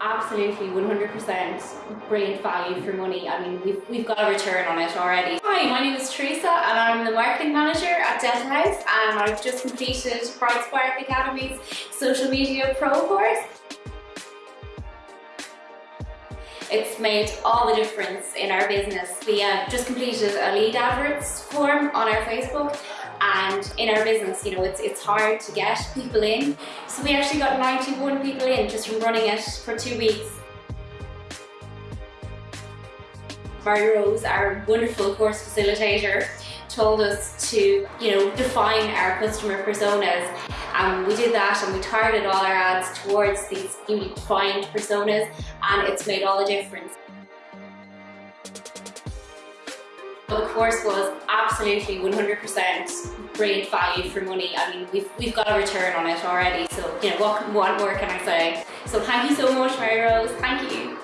Absolutely, 100% brilliant value for money. I mean, we've, we've got a return on it already. Hi, my name is Teresa and I'm the marketing manager at Delta House and I've just completed Bright Spark Academy's social media pro course. It's made all the difference in our business. We uh, just completed a lead adverts form on our Facebook and in our business, you know, it's, it's hard to get people in. So we actually got 91 people in just from running it for two weeks. Mary Rose, our wonderful course facilitator, told us to, you know, define our customer personas. And we did that and we targeted all our ads towards these newly defined personas and it's made all the difference. The course was absolutely 100% great value for money. I mean, we've, we've got a return on it already. So, you know, what, what more can I say? So thank you so much, Mary Rose. Thank you.